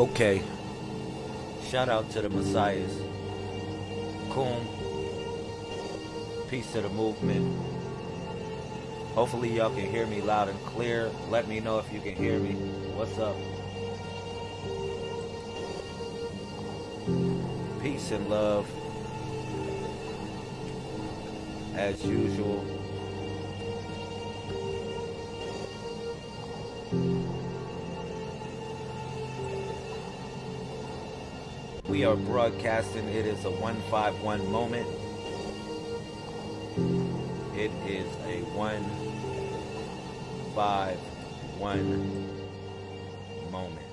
Okay. Shout out to the Messiahs. Coon. Peace to the movement. Hopefully y'all can hear me loud and clear. Let me know if you can hear me. What's up? Peace and love. As usual. We are broadcasting. It is a 151 moment. It is a 151 moment.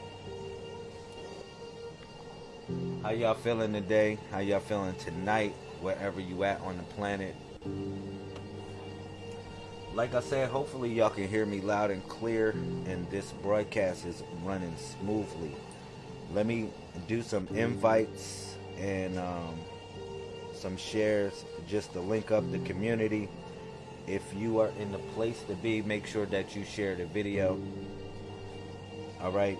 How y'all feeling today? How y'all feeling tonight? Wherever you at on the planet. Like I said, hopefully y'all can hear me loud and clear and this broadcast is running smoothly. Let me do some invites and um, some shares just to link up the community. If you are in the place to be, make sure that you share the video. All right.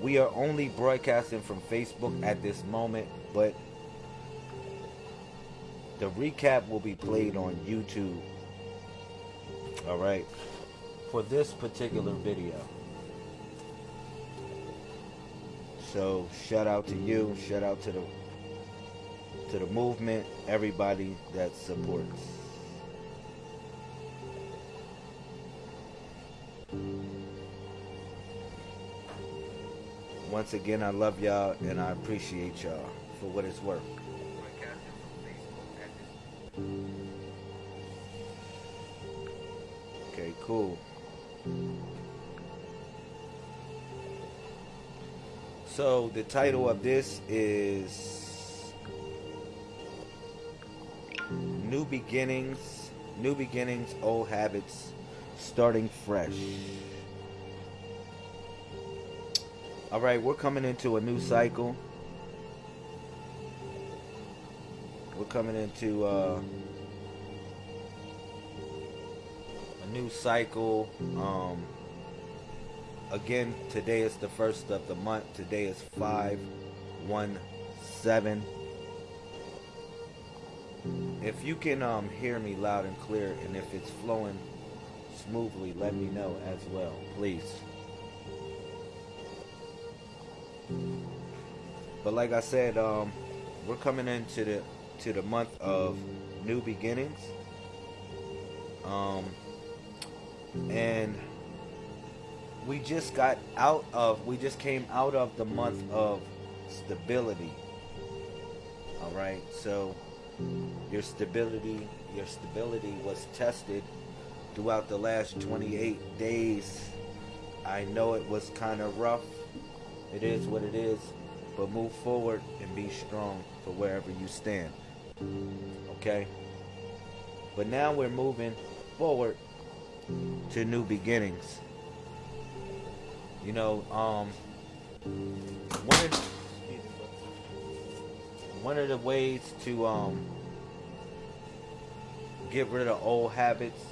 We are only broadcasting from Facebook at this moment, but the recap will be played on YouTube. All right. For this particular video. So shout out to you, shout out to the to the movement, everybody that supports. Once again, I love y'all and I appreciate y'all for what it's worth. Cool. So the title of this is New Beginnings, New Beginnings, Old Habits, Starting Fresh. All right, we're coming into a new cycle. We're coming into uh, new cycle. Um, again, today is the first of the month. Today is 517. If you can um, hear me loud and clear and if it's flowing smoothly, let me know as well, please. But like I said, um, we're coming into the to the month of new beginnings. Um, and we just got out of we just came out of the month of stability. All right? So your stability your stability was tested throughout the last 28 days. I know it was kind of rough. It is what it is. But move forward and be strong for wherever you stand. Okay? But now we're moving forward to new beginnings you know, um, one of one of the ways to um, get rid of old habits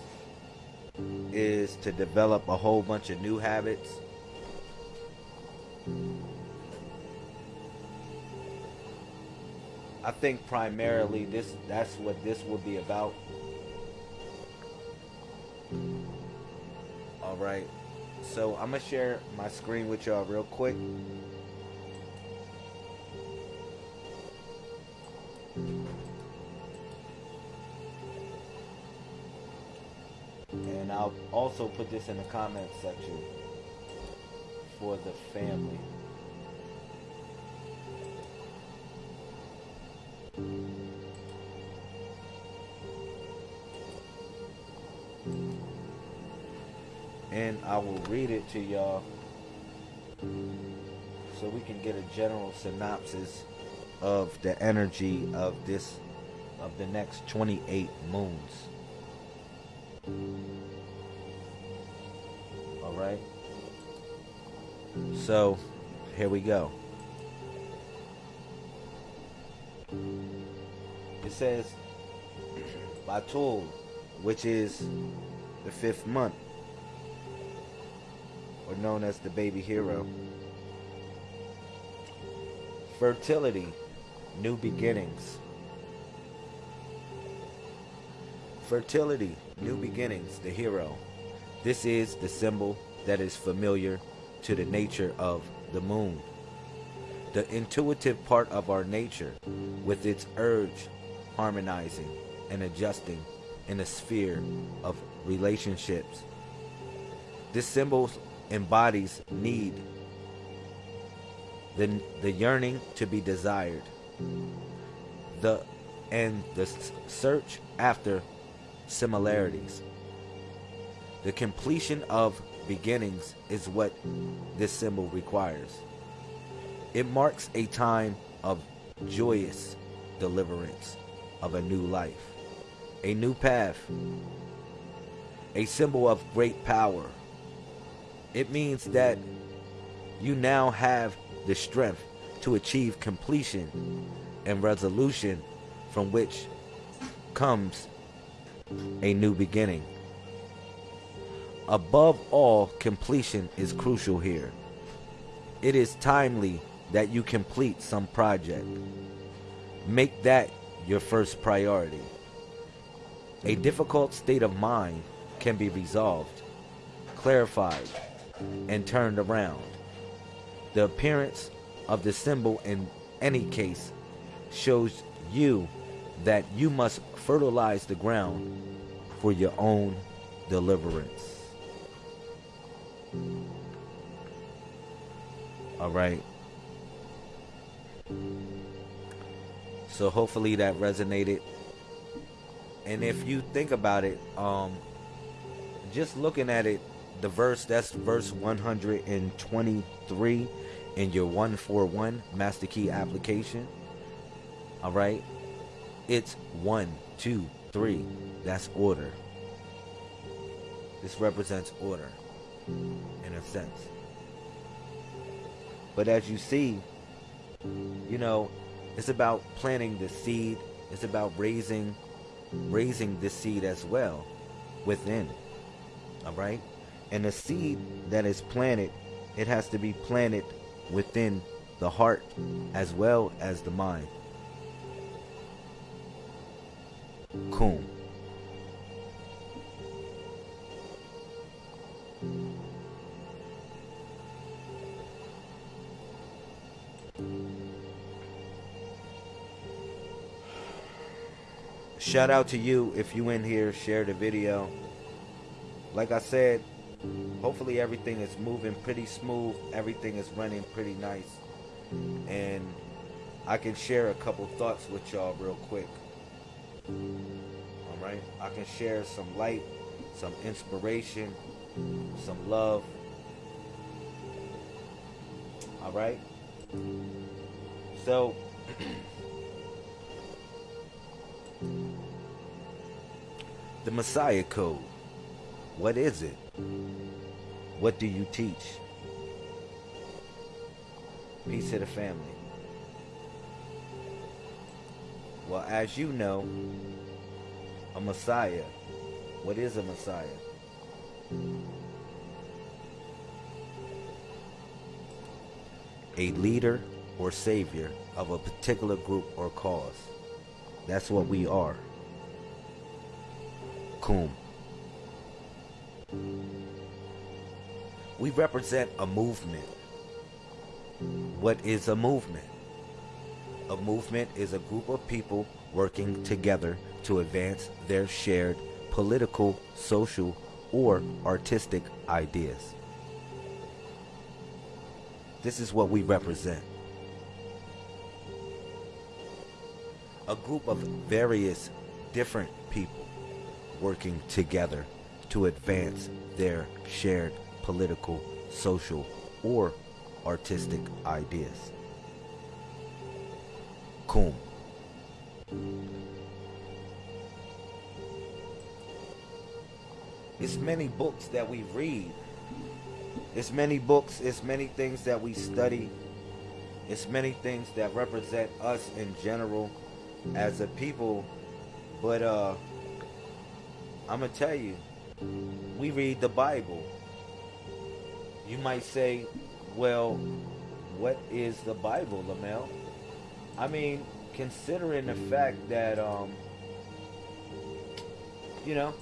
is to develop a whole bunch of new habits. I think primarily this that's what this would be about. Right. So I'm gonna share my screen with y'all real quick. And I'll also put this in the comment section for the family. I will read it to y'all so we can get a general synopsis of the energy of this of the next 28 moons. All right. So, here we go. It says Batul which is the fifth month, or known as the baby hero. Fertility, new beginnings. Fertility, new beginnings, the hero. This is the symbol that is familiar to the nature of the moon. The intuitive part of our nature, with its urge harmonizing and adjusting in a sphere of relationships. This symbol embodies need, the, the yearning to be desired, the and the search after similarities. The completion of beginnings is what this symbol requires. It marks a time of joyous deliverance of a new life, a new path, a symbol of great power. It means that you now have the strength to achieve completion and resolution from which comes a new beginning. Above all, completion is crucial here. It is timely that you complete some project. Make that your first priority. A difficult state of mind can be resolved, clarified, and turned around. The appearance of the symbol in any case shows you that you must fertilize the ground for your own deliverance. All right. So hopefully that resonated. And if you think about it, um, just looking at it, the verse that's verse 123 in your 141 master key application. All right, it's one, two, three. That's order. This represents order in a sense. But as you see, you know, it's about planting the seed. It's about raising raising the seed as well within. All right? And the seed that is planted, it has to be planted within the heart as well as the mind. Cool. Shout out to you if you in here, share the video. Like I said, hopefully everything is moving pretty smooth. Everything is running pretty nice. And I can share a couple thoughts with y'all real quick. Alright? I can share some light, some inspiration, some love. Alright? So The Messiah Code. What is it? What do you teach? Peace to the family. Well, as you know, a Messiah. What is a Messiah? A leader or savior of a particular group or cause. That's what we are. We represent a movement. What is a movement? A movement is a group of people working together to advance their shared political, social, or artistic ideas. This is what we represent. A group of various different people working together to advance their shared political, social, or artistic ideas. Kum. It's many books that we read. It's many books, it's many things that we study. It's many things that represent us in general as a people. But uh I'm gonna tell you, we read the Bible. You might say, well, what is the Bible, Lamel? I mean, considering the fact that, um, you know,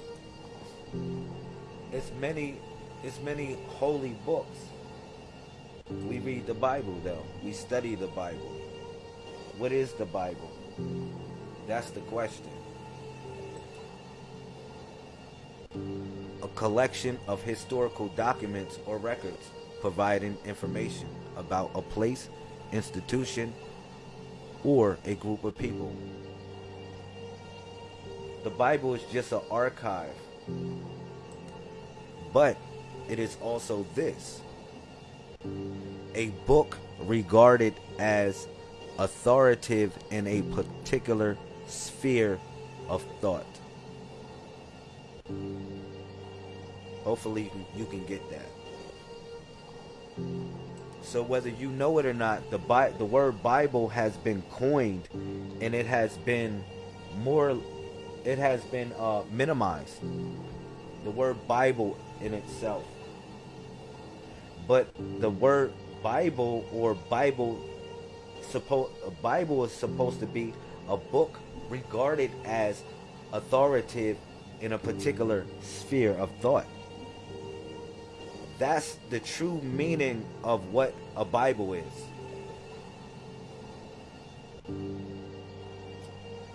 it's many, it's many holy books. We read the Bible, though. We study the Bible. What is the Bible? That's the question. A collection of historical documents or records providing information about a place, institution, or a group of people. The Bible is just an archive, but it is also this a book regarded as authoritative in a particular sphere of thought. Hopefully, you can, get that. So whether you know it or not, the Bi- the word Bible has been coined, and it has been more, it has been uh, minimized. The word Bible in itself, but the word Bible or Bible, supposed Bible is supposed to be a book regarded as authoritative in a particular sphere of thought. That's the true meaning of what a Bible is.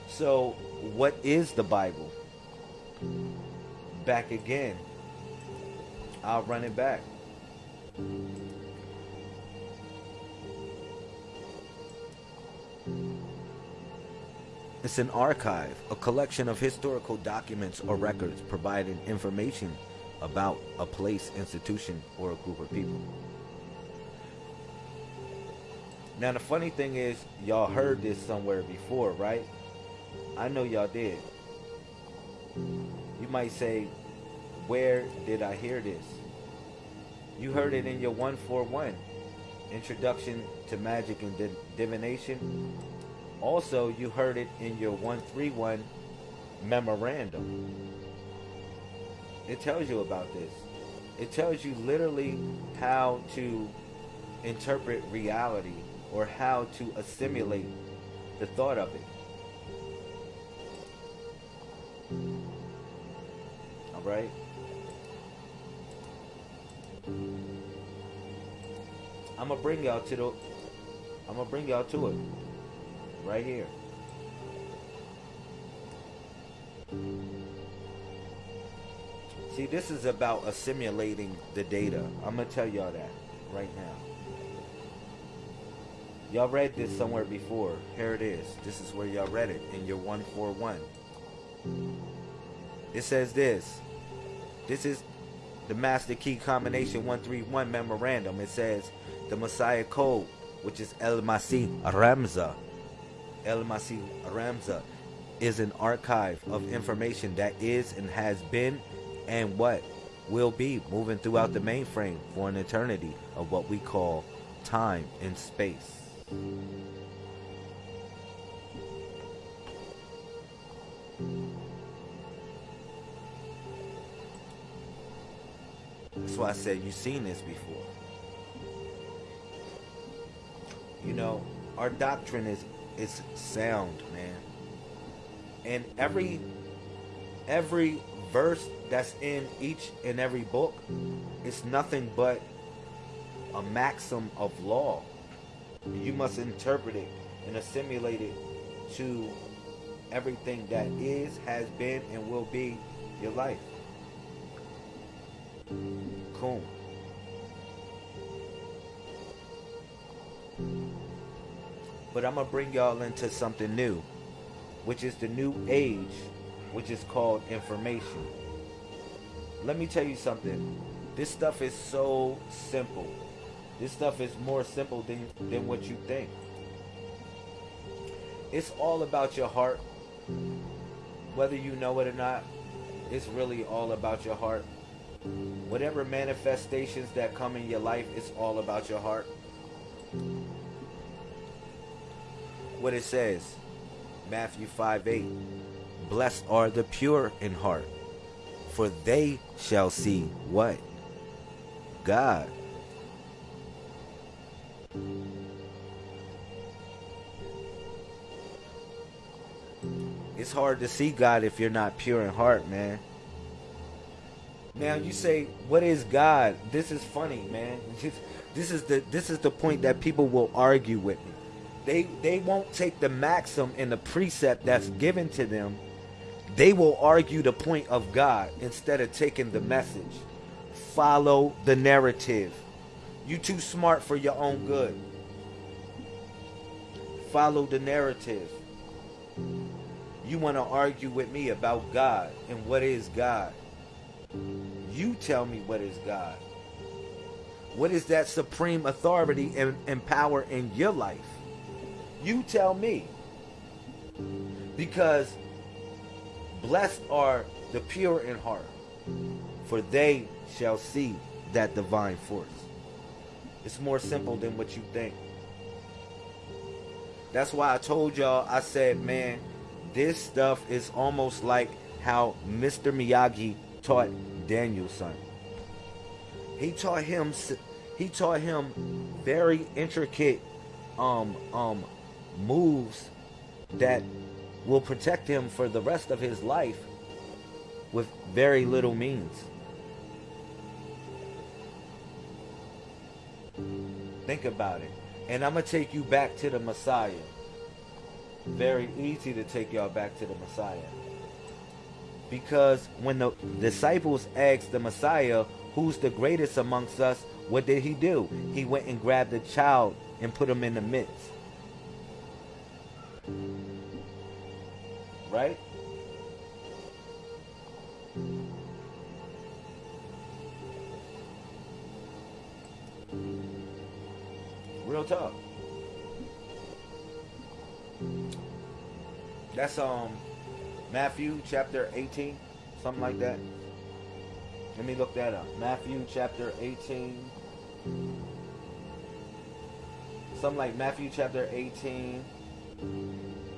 So, what is the Bible? Back again. I'll run it back. It's an archive, a collection of historical documents or records providing information about a place, institution, or a group of people. Now, the funny thing is, y'all heard this somewhere before, right? I know y'all did. You might say, Where did I hear this? You heard it in your 141 Introduction to Magic and Divination. Also, you heard it in your 131 Memorandum. It tells you about this. It tells you literally how to interpret reality or how to assimilate the thought of it. All right? I'm gonna bring y'all to the I'm gonna bring y'all to it right here. See, this is about assimilating the data. I'm going to tell y'all that right now. Y'all read this somewhere before. Here it is. This is where y'all read it in your 141. It says this. This is the Master Key Combination 131 Memorandum. It says the Messiah Code, which is El Masih Ramza. El Masih Ramza is an archive of information that is and has been and what will be moving throughout the mainframe for an eternity of what we call time and space. That's why I said you've seen this before. You know, our doctrine is is sound, man. And every every verse that's in each and every book is nothing but a maxim of law. You must interpret it and assimilate it to everything that is, has been, and will be your life. Cool. But I'm going to bring y'all into something new, which is the new age which is called information. Let me tell you something. This stuff is so simple. This stuff is more simple than, than what you think. It's all about your heart. Whether you know it or not, it's really all about your heart. Whatever manifestations that come in your life, it's all about your heart. What it says, Matthew 5 8. Blessed are the pure in heart, For they shall see what? God. It's hard to see God if you're not pure in heart, man. Now you say, "What is God?" This is funny, man. This is the this is the point that people will argue with me. They they won't take the maxim and the precept that's given to them. They will argue the point of God instead of taking the message. Follow the narrative. You too smart for your own good. Follow the narrative. You want to argue with me about God and what is God. You tell me what is God. What is that supreme authority and, and power in your life? You tell me. Because blessed are the pure in heart, for they shall see that divine force. It's more simple than what you think. That's why I told y'all, I said, man, this stuff is almost like how Mr. Miyagi taught Daniel-san. He taught him he taught him very intricate um um moves that will protect him for the rest of his life with very little means. Think about it. And I'm going to take you back to the Messiah. Very easy to take y'all back to the Messiah. Because when the disciples asked the Messiah, who's the greatest amongst us, what did he do? He went and grabbed a child and put him in the midst. Right? Real talk. That's um Matthew chapter 18, something like that. Let me look that up. Matthew chapter 18. Something like Matthew chapter 18.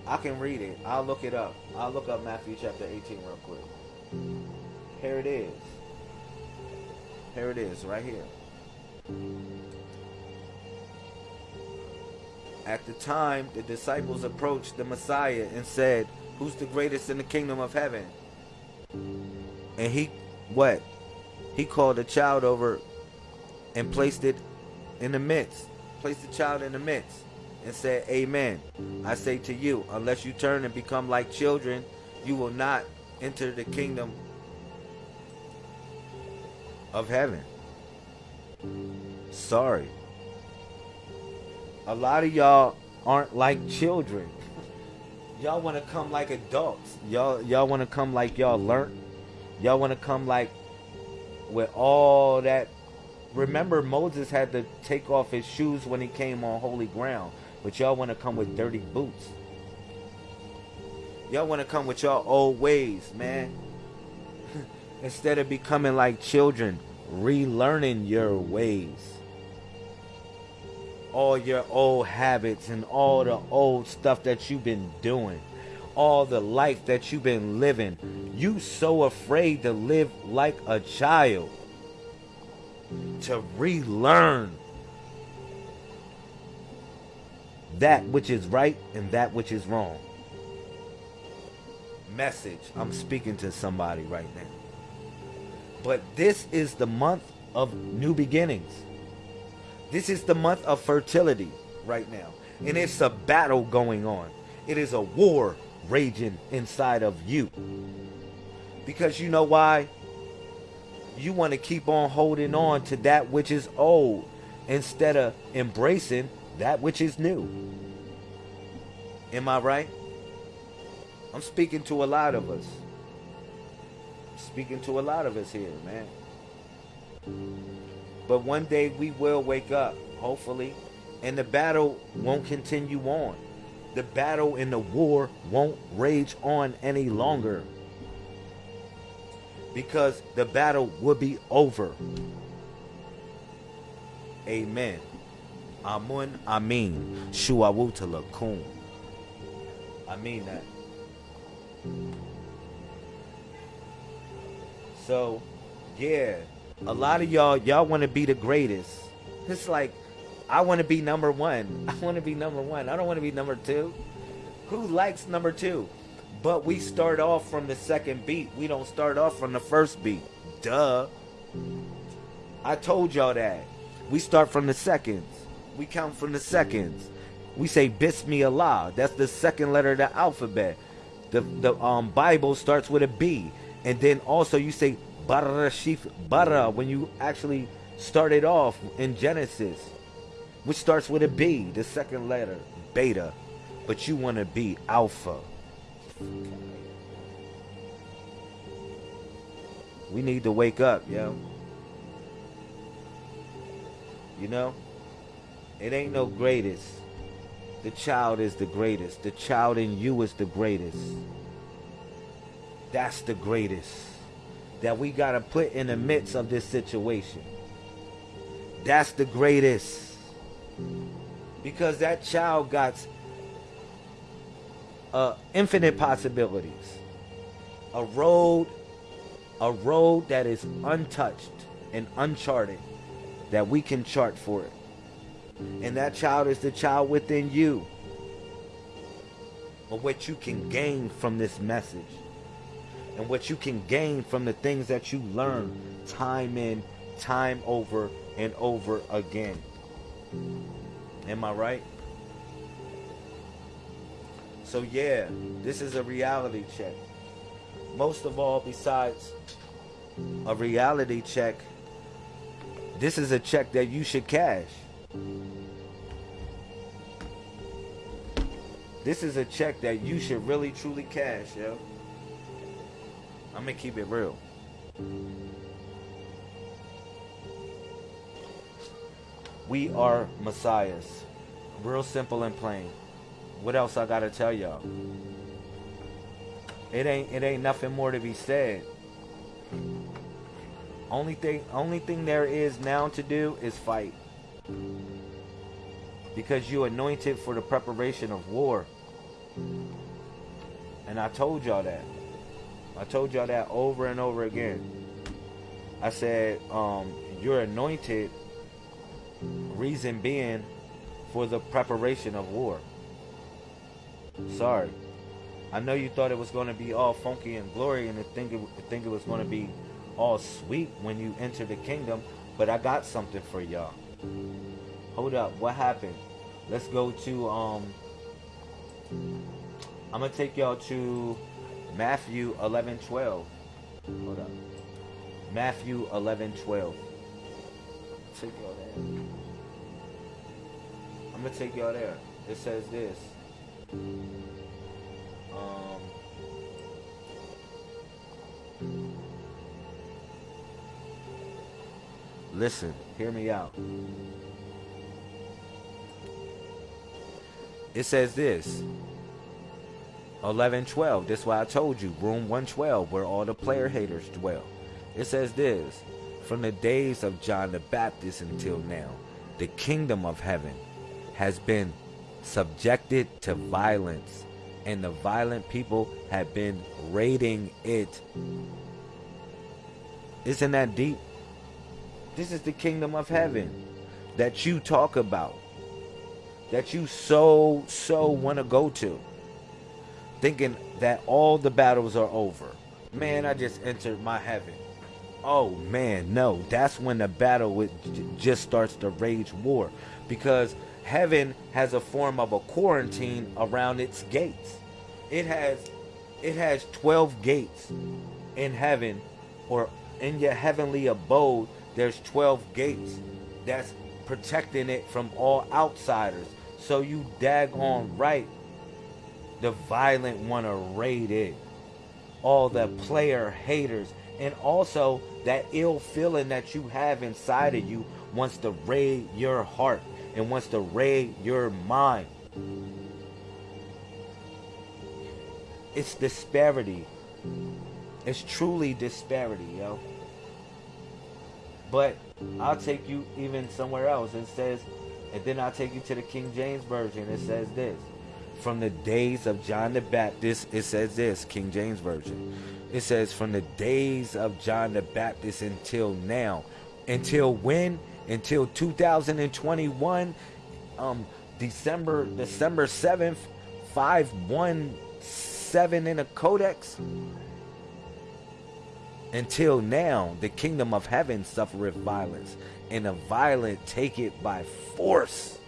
I can read it. I'll look it up. I'll look up Matthew chapter 18 real quick. Here it is. Here it is, right here. At the time, the disciples approached the Messiah and said, who's the greatest in the kingdom of heaven? And he, what? He called a child over and placed it in the midst. Placed the child in the midst and said, Amen. I say to you, unless you turn and become like children, you will not enter the kingdom of heaven. Sorry. A lot of y'all aren't like children y'all want to come like adults. Y'all y'all want to come like y'all learned. Y'all want to come like with all that. Remember, Moses had to take off his shoes when he came on holy ground, but y'all want to come with dirty boots. Y'all want to come with y'all old ways, man. Instead of becoming like children, relearning your ways all your old habits and all the old stuff that you've been doing all the life that you've been living you so afraid to live like a child to relearn that which is right and that which is wrong message i'm speaking to somebody right now but this is the month of new beginnings this is the month of fertility right now. And it's a battle going on. It is a war raging inside of you. Because you know why? You want to keep on holding on to that which is old instead of embracing that which is new. Am I right? I'm speaking to a lot of us. I'm speaking to a lot of us here, man. But one day we will wake up, hopefully, and the battle won't continue on. The battle and the war won't rage on any longer. Because the battle will be over. Amen. Amun Amin. Shuawutalakum. I mean that. So, yeah, a lot of y'all, y'all want to be the greatest. It's like, I want to be number one. I want to be number one. I don't want to be number two. Who likes number two? But we start off from the second beat. We don't start off from the first beat. Duh. I told y'all that. We start from the seconds. We count from the seconds. We say Bismillah. That's the second letter of the alphabet. The the um Bible starts with a B. And then also you say Barashif Bara when you actually started off in Genesis, which starts with a B, the second letter, beta. But you want to be alpha. We need to wake up, yo. You know? It ain't no greatest. The child is the greatest. The child in you is the greatest. That's the greatest. That we got to put in the midst of this situation. That's the greatest. Because that child got uh, infinite possibilities. A road, a road that is untouched and uncharted that we can chart for it. And that child is the child within you. But what you can gain from this message and what you can gain from the things that you learn time in, time over, and over again. Am I right? So, yeah, this is a reality check. Most of all, besides a reality check, this is a check that you should cash. This is a check that you should really truly cash, yo. I'm gonna keep it real. We are messiahs. Real simple and plain. What else I gotta tell y'all? It ain't it ain't nothing more to be said. Only thing only thing there is now to do is fight. Because you anointed for the preparation of war. And I told y'all that. I told y'all that over and over again. I said, um, you're anointed, reason being, for the preparation of war. Sorry. I know you thought it was going to be all funky and glory and think it, think it was going to be all sweet when you enter the kingdom, but I got something for y'all. Hold up, what happened? Let's go to um I'm gonna take y'all to Matthew 11 12. Hold up. Matthew 11 12. Take y'all there. I'm gonna take y'all there. It says this. Um Listen, hear me out. It says this 11 12. This is why I told you, room 112, where all the player haters dwell. It says this From the days of John the Baptist until now, the kingdom of heaven has been subjected to violence, and the violent people have been raiding it. Isn't that deep? This is the kingdom of heaven that you talk about, that you so, so want to go to, thinking that all the battles are over. Man, I just entered my heaven. Oh man, no, that's when the battle with just starts to rage war because heaven has a form of a quarantine around its gates. It has it has 12 gates in heaven or in your heavenly abode there's 12 gates that's protecting it from all outsiders. So you daggone hmm. right. The violent want to raid it. All the hmm. player haters. And also that ill feeling that you have inside of hmm. you wants to raid your heart and wants to raid your mind. It's disparity. It's truly disparity, yo. But I'll take you even somewhere else. It says, and then I'll take you to the King James Version. It says this. From the days of John the Baptist, it says this, King James Version. It says from the days of John the Baptist until now. Until when? Until 2021, um, December December 7th, 517 in a codex. Until now, the kingdom of heaven suffereth violence, and the violent take it by force.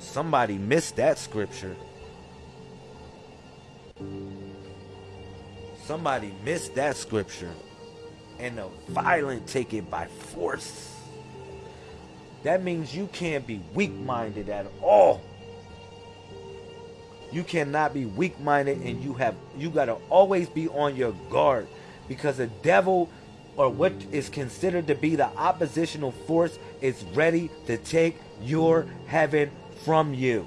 Somebody missed that scripture. Somebody missed that scripture. And the violent take it by force. That means you can't be weak minded at all. You cannot be weak minded and you have you gotta always be on your guard because the devil or what is considered to be the oppositional force is ready to take your heaven from you.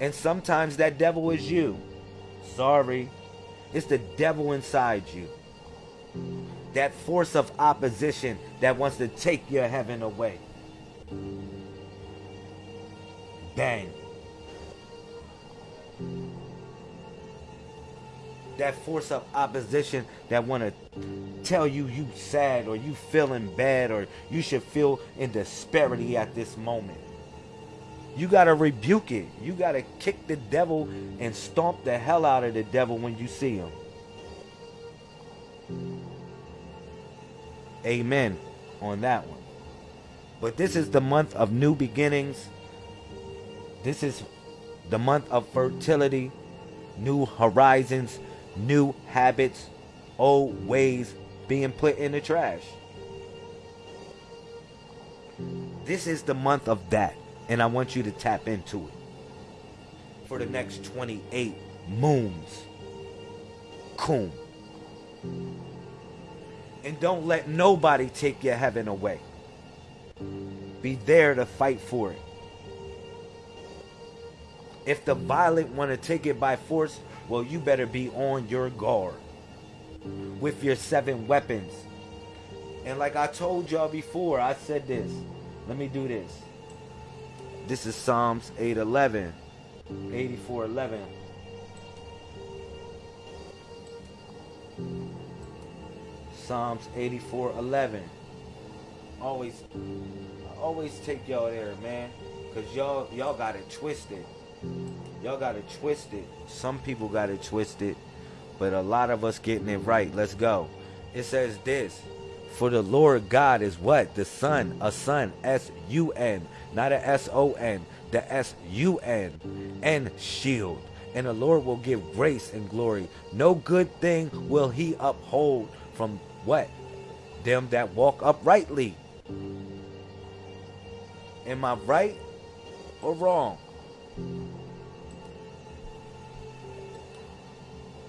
And sometimes that devil is you. Sorry. It's the devil inside you. That force of opposition that wants to take your heaven away. Bang. That force of opposition that want to tell you you sad or you feeling bad or you should feel in disparity at this moment. You got to rebuke it. You got to kick the devil and stomp the hell out of the devil when you see him. Amen on that one. But this is the month of new beginnings. This is the month of fertility, new horizons, new habits, old ways being put in the trash. This is the month of that and I want you to tap into it for the next 28 moons. Coom. And don't let nobody take your heaven away. Be there to fight for it. If the violent want to take it by force, well, you better be on your guard with your seven weapons. And like I told y'all before, I said this. Let me do this. This is Psalms 811. 8411. Psalms 8411. Always always take y'all there, man. Cause y'all y'all got it twisted. Y'all got it twisted. Some people got it twisted, but a lot of us getting it right. Let's go. It says this. For the Lord God is what? The Son, a Son, S U N not a S O N, the S U N, and shield. And the Lord will give grace and glory. No good thing will he uphold from what? Them that walk uprightly. Am I right or wrong?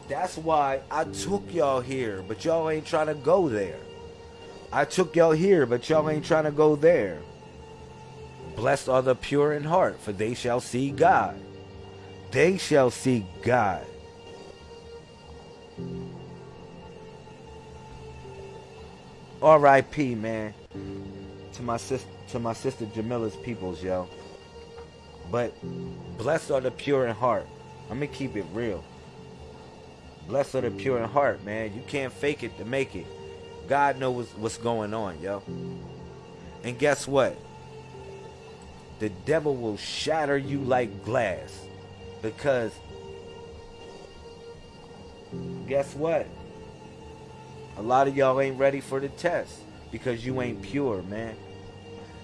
That's why I took y'all here, but y'all ain't trying to go there. I took y'all here, but y'all ain't trying to go there. Blessed are the pure in heart, for they shall see God. They shall see God. R.I.P. Man, to my sister, to my sister Jamila's peoples, yo. But blessed are the pure in heart. Let me keep it real. Blessed are the pure in heart, man. You can't fake it to make it. God knows what's going on, yo. And guess what? the devil will shatter you like glass. Because guess what? A lot of y'all ain't ready for the test because you ain't pure, man.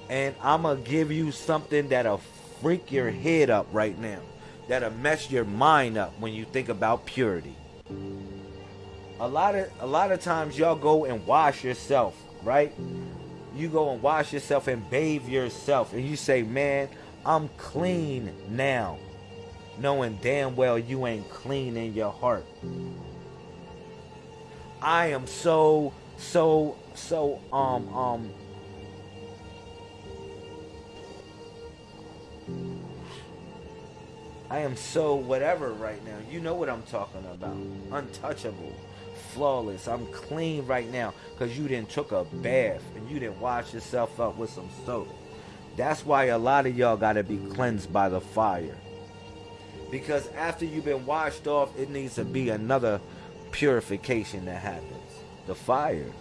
And I'm to give you something that'll freak your head up right now. That'll mess your mind up when you think about purity. A lot of a lot of times y'all go and wash yourself, right? you go and wash yourself and bathe yourself and you say, man, I'm clean now. Knowing damn well you ain't clean in your heart. I am so, so, so, um, um, I am so whatever right now. You know what I'm talking about. Untouchable flawless. I'm clean right now because you didn't took a bath and you didn't wash yourself up with some soap. That's why a lot of y'all got to be cleansed by the fire. Because after you've been washed off, it needs to be another purification that happens. The fire.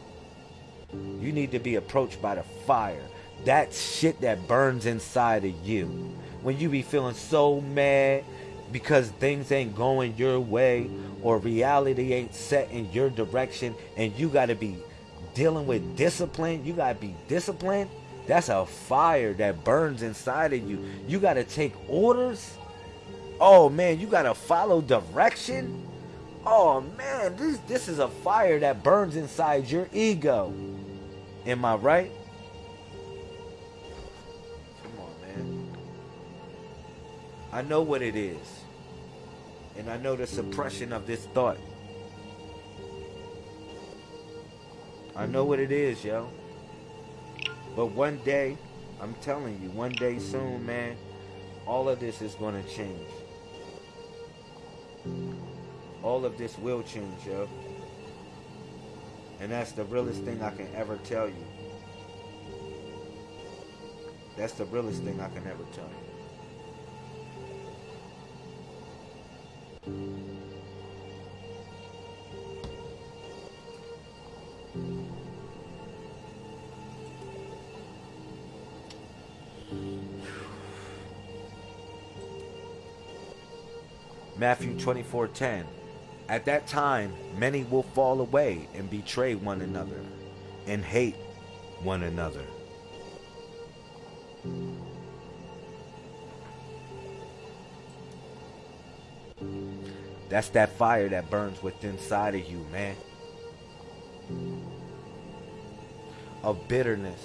You need to be approached by the fire. That shit that burns inside of you. When you be feeling so mad because things ain't going your way or reality ain't set in your direction and you got to be dealing with discipline, you got to be disciplined. That's a fire that burns inside of you. You got to take orders. Oh man, you got to follow direction. Oh man, this this is a fire that burns inside your ego. Am I right? I know what it is. And I know the suppression of this thought. I know what it is, yo. But one day, I'm telling you, one day soon, man, all of this is going to change. All of this will change, yo. And that's the realest thing I can ever tell you. That's the realest thing I can ever tell you. Matthew 24:10 At that time many will fall away and betray one another and hate one another. That's that fire that burns within inside of you, man. Of bitterness.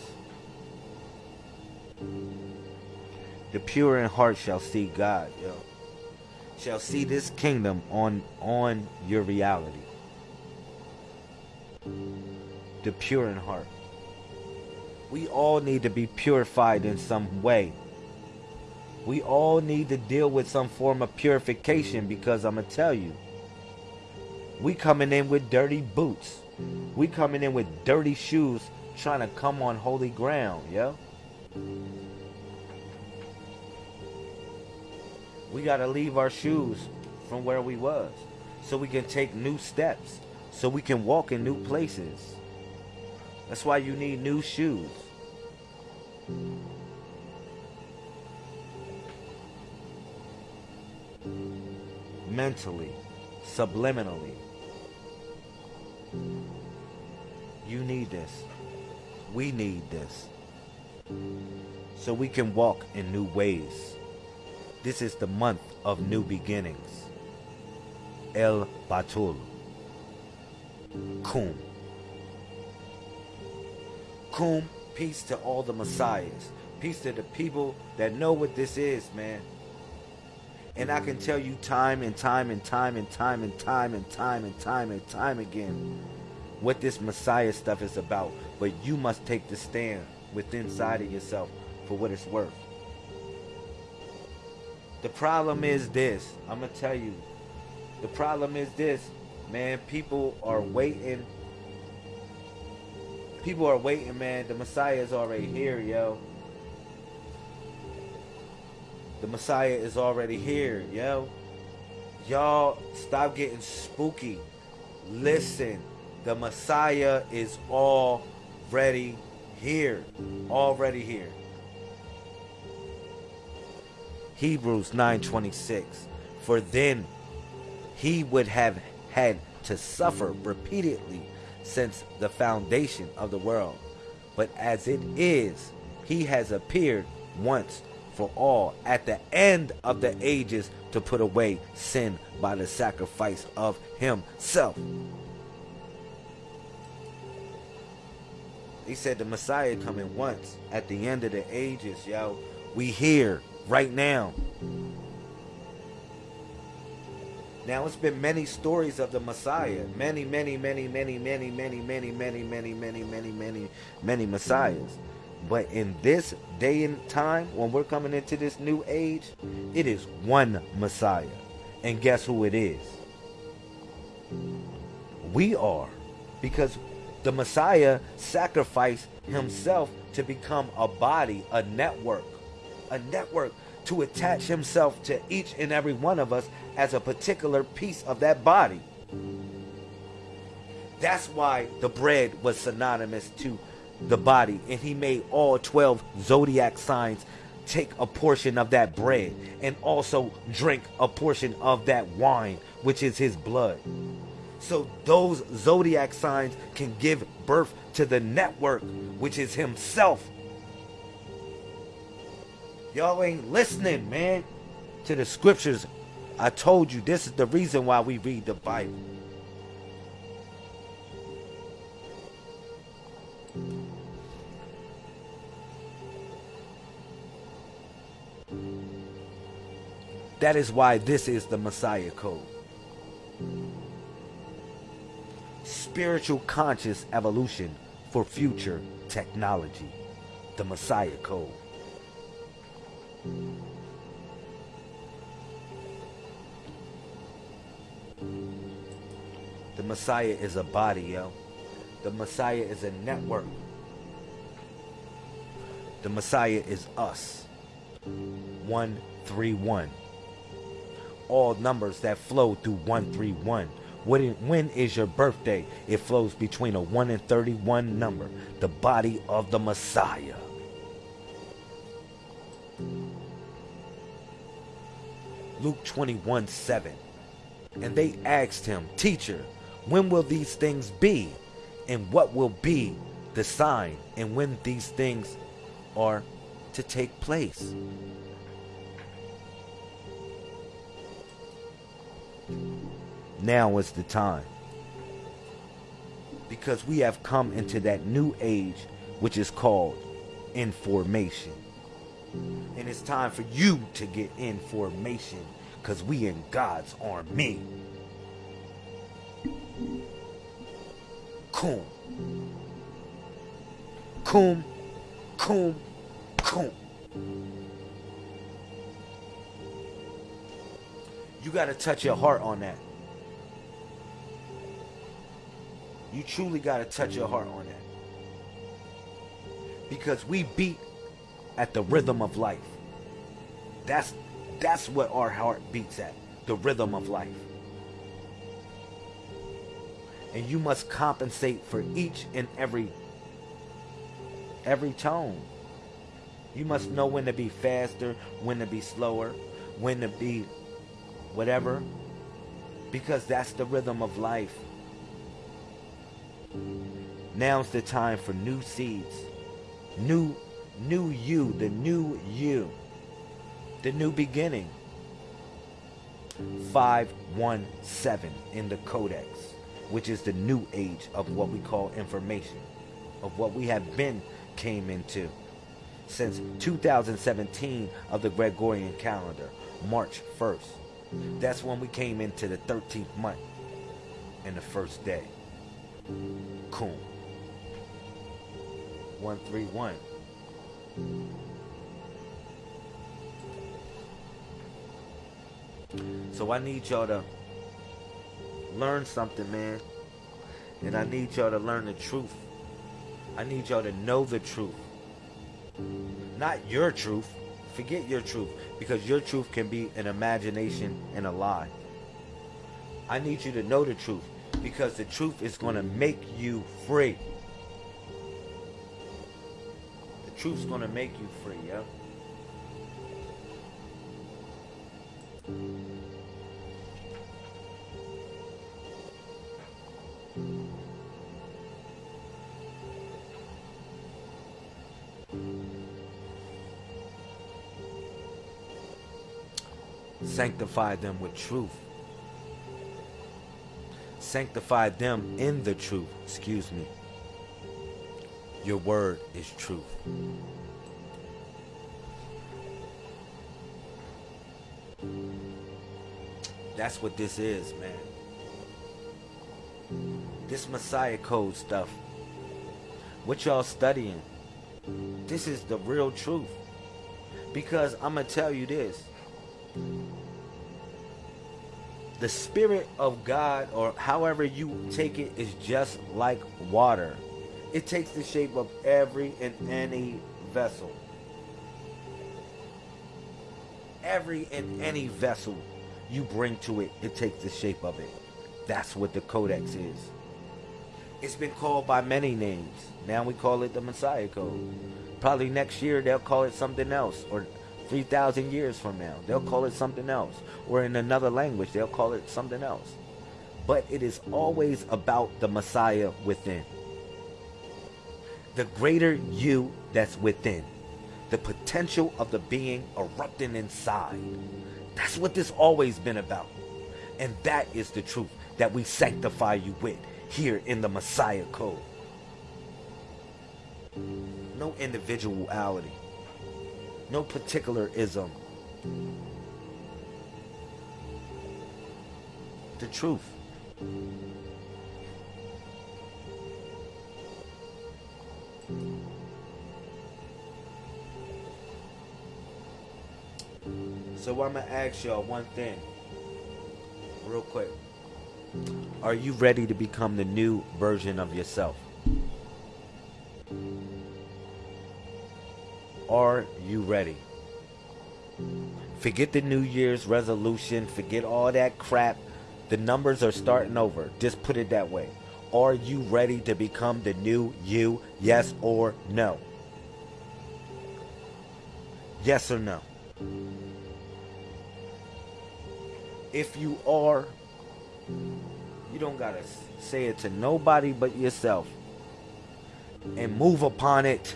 The pure in heart shall see God, yo shall see this kingdom on on your reality. The pure in heart. We all need to be purified in some way. We all need to deal with some form of purification mm. because I'm gonna tell you. We coming in with dirty boots. We coming in with dirty shoes trying to come on holy ground, yo. we got to leave our shoes from where we was so we can take new steps so we can walk in new places that's why you need new shoes mentally subliminally you need this we need this so we can walk in new ways this is the month of new beginnings. El Batul. Kum. Kum, peace to all the messiahs. Peace to the people that know what this is, man. And I can tell you time and time and time and time and time and time and time and time again what this Messiah stuff is about. But you must take the stand within inside of yourself for what it's worth. The problem is this. I'm going to tell you. The problem is this. Man, people are waiting. People are waiting, man. The Messiah is already here, yo. The Messiah is already here, yo. Y'all stop getting spooky. Listen, the Messiah is already here. Already here. Hebrews 9:26 For then he would have had to suffer repeatedly since the foundation of the world but as it is he has appeared once for all at the end of the ages to put away sin by the sacrifice of himself he said the messiah coming once at the end of the ages yo we here right now. Now it's been many stories of the Messiah. Many, many, many, many, many, many, many, many, many, many, many, many, many Messiahs. But in this day and time, when we're coming into this new age, it is one Messiah. And guess who it is? We are. Because the Messiah sacrificed himself to become a body, a network a network to attach himself to each and every one of us as a particular piece of that body. That's why the bread was synonymous to the body, and he made all 12 zodiac signs take a portion of that bread and also drink a portion of that wine, which is his blood. So those zodiac signs can give birth to the network, which is himself. Y'all ain't listening, man, to the scriptures. I told you this is the reason why we read the Bible. That is why this is the Messiah Code. Spiritual conscious evolution for future technology. The Messiah Code. The Messiah is a body, yo. The Messiah is a network. The Messiah is us. 131 all numbers that flow through 131. When, when is your birthday? It flows between a 1 and 31 number, the body of the Messiah. Luke 21 7. And they asked him, Teacher, when will these things be? And what will be the sign? And when these things are to take place? Now is the time. Because we have come into that new age which is called information. And it's time for you to get information because we in God's army. Kum. Kum. Kum. Kum. You got to touch your heart on that. You truly got to touch your heart on that. Because we beat at the rhythm of life. That's that's what our heart beats at. The rhythm of life. And you must compensate for each and every every tone. You must know when to be faster, when to be slower, when to be whatever. Because that's the rhythm of life. Now's the time for new seeds. New new you, the new you. The new beginning. 517 in the codex, which is the new age of what we call information, of what we have been came into since 2017 of the Gregorian calendar, March 1st. That's when we came into the 13th month and the first day. Cool. 131. So I need y'all to learn something, man. And I mm-hmm. need y'all to learn the truth. I need y'all to know the truth. Not your truth. Forget your truth. Because your truth can be an imagination and a lie. I need you to know the truth because the truth is going to make you free. The truth's going to make you free, yeah? Sanctify them with truth sanctify them in the truth. Excuse me. Your word is truth. That's what this is, man. This Messiah Code stuff. What y'all studying? This is the real truth. Because I'm going to tell you this the spirit of God, or however you take it, is just like water. It takes the shape of every and any vessel. every and any vessel you bring to it, it takes the shape of it. That's what the Codex is. It's been called by many names. Now we call it the Messiah Code. Probably next year they'll call it something else, or 3,000 years from now they'll call it something else, or in another language they'll call it something else. But it is always about the Messiah within. The greater you that's within, the potential of the being erupting inside. That's what this always been about. And that is the truth that we sanctify you with here in the Messiah Code. No individuality. No particularism. The truth. So I'm gonna ask y'all one thing, real quick. Are you ready to become the new version of yourself? Are you ready? Forget the New Year's resolution, forget all that crap. The numbers are starting over. Just put it that way. Are you ready to become the new you? Yes or no? Yes or no? If you are, you don't gotta say it to nobody but yourself. And move upon it.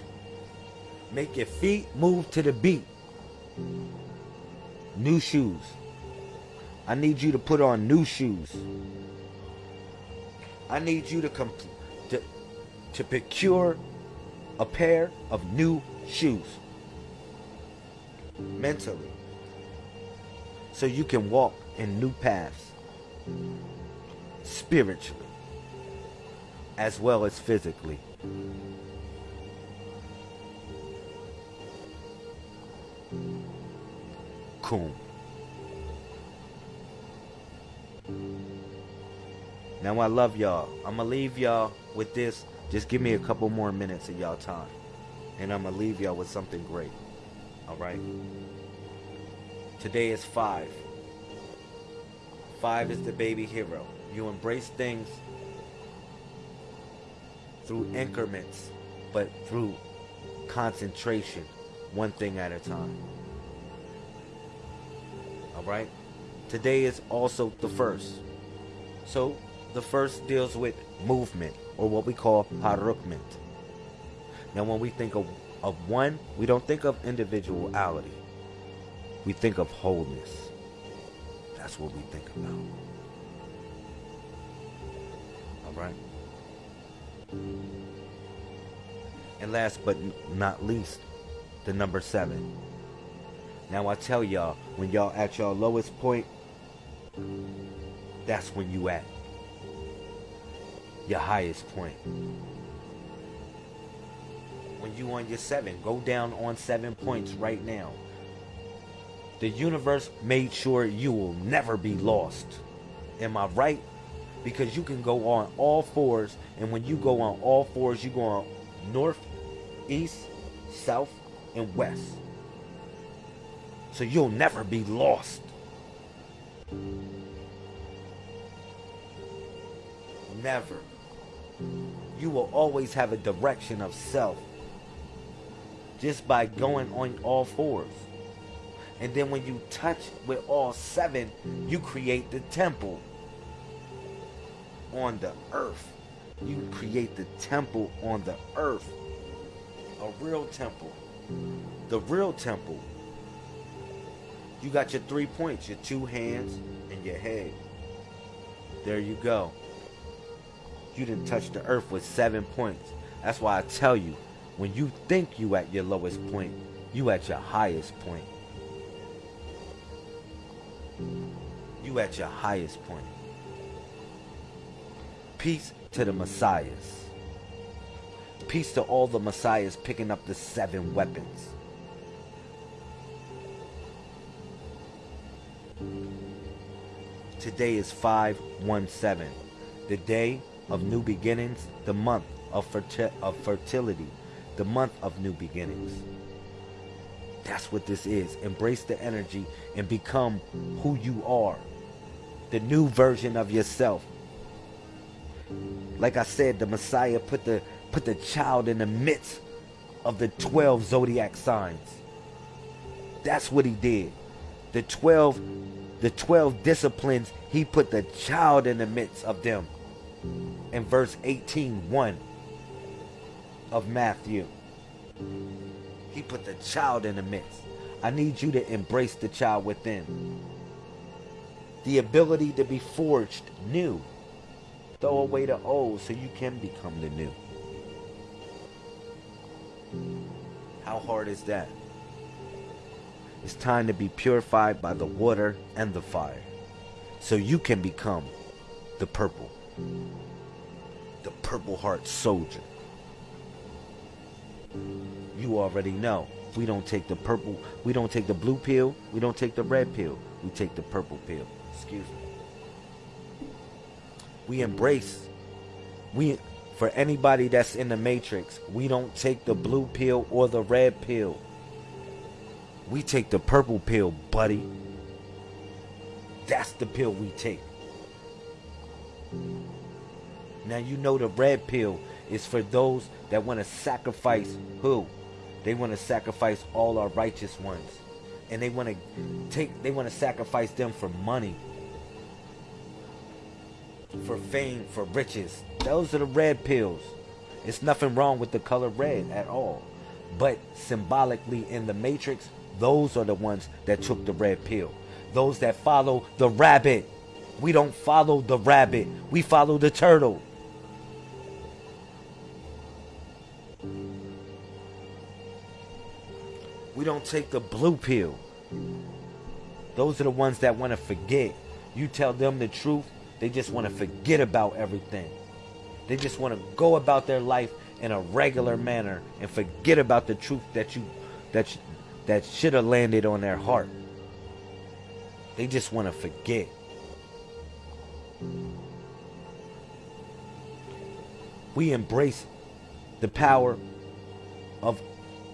Make your feet move to the beat. New shoes. I need you to put on new shoes. I need you to comp- to, to procure a pair of new shoes mentally so you can walk in new paths spiritually as well as physically. Now I love y'all. I'ma leave y'all with this. Just give me a couple more minutes of y'all time. And I'ma leave y'all with something great. Alright? Today is five. Five is the baby hero. You embrace things through increments, but through concentration, one thing at a time. Alright? Today is also the first. So the first deals with movement, or what we call harukment. Now, when we think of, of one, we don't think of individuality. We think of wholeness. That's what we think about. All right? And last but not least, the number seven. Now I tell y'all, when y'all at your lowest point, that's when you at your highest point. When you on your seven, go down on seven points right now. The universe made sure you will never be lost. Am I right? Because you can go on all fours, and when you go on all fours, you go on north, east, south, and west. So you'll never be lost. Never. You will always have a direction of self just by going on all fours. And then when you touch with all seven, you create the temple on the earth. You create the temple on the earth. A real temple. The real temple. You got your three points, your two hands and your head. There you go. You didn't touch the earth with seven points. That's why I tell you, when you think you at your lowest point, you at your highest point. You at your highest point. Peace to the messiahs. Peace to all the messiahs picking up the seven weapons. Today is 517, the day of new beginnings, the month of, ferti- of fertility, the month of new beginnings. That's what this is. Embrace the energy and become who you are. The new version of yourself. Like I said, the Messiah put the put the child in the midst of the 12 zodiac signs. That's what he did. The 12 the 12 disciplines, he put the child in the midst of them. In verse 18, 1 of Matthew. He put the child in the midst. I need you to embrace the child within. The ability to be forged new. Throw away the old so you can become the new. How hard is that? It's time to be purified by the water and the fire so you can become the purple. The purple heart soldier. You already know. We don't take the purple, we don't take the blue pill, we don't take the red pill, we take the purple pill. Excuse me. We embrace, we, for anybody that's in the matrix, we don't take the blue pill or the red pill. We take the purple pill, buddy. That's the pill we take. Now you know the red pill is for those that want to sacrifice who? They want to sacrifice all our righteous ones. And they want to take they want to sacrifice them for money. For fame, for riches. Those are the red pills. It's nothing wrong with the color red at all. But symbolically in the matrix, those are the ones that took the red pill. Those that follow the rabbit. We don't follow the rabbit. We follow the turtle. We don't take the blue pill. Those are the ones that want to forget. You tell them the truth, they just want to forget about everything. They just want to go about their life in a regular manner and forget about the truth that you that that should have landed on their heart. They just want to forget. We embrace the power of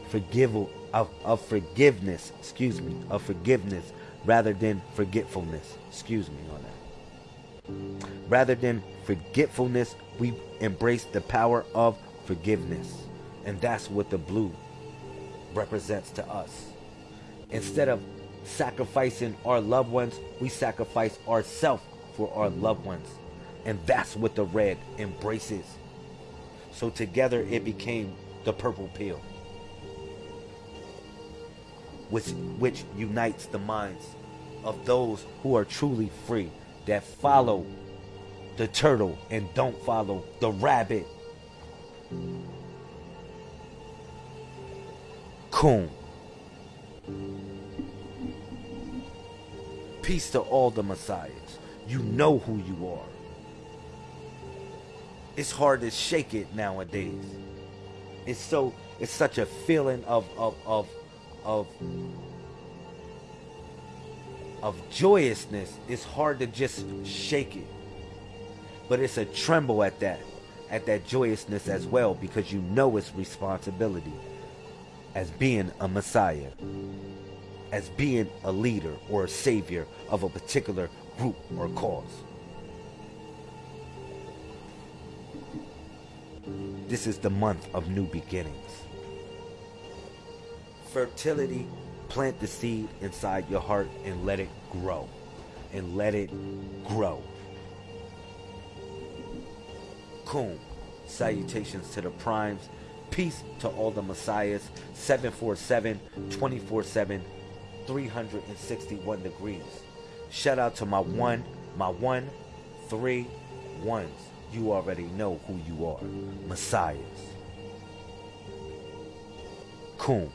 forgive of, of forgiveness, excuse me, of forgiveness rather than forgetfulness. Excuse me on that. Rather than forgetfulness, we embrace the power of forgiveness. And that's what the blue represents to us. Instead of sacrificing our loved ones, we sacrifice ourselves for our loved ones. And that's what the red embraces. So together it became the purple pill which, which unites the minds of those who are truly free, that follow the turtle and don't follow the rabbit. Coon. Peace to all the messiahs. You know who you are. It's hard to shake it nowadays. It's so it's such a feeling of of of of of joyousness, it's hard to just shake it. But it's a tremble at that, at that joyousness as well, because you know it's responsibility as being a Messiah, as being a leader or a savior of a particular group or cause. This is the month of new beginnings fertility, plant the seed inside your heart and let it grow. And let it grow. Coon. Salutations to the primes. Peace to all the messiahs. 747 24 7 361 degrees. Shout out to my one, my one, three ones. You already know who you are. Messiahs. Coon.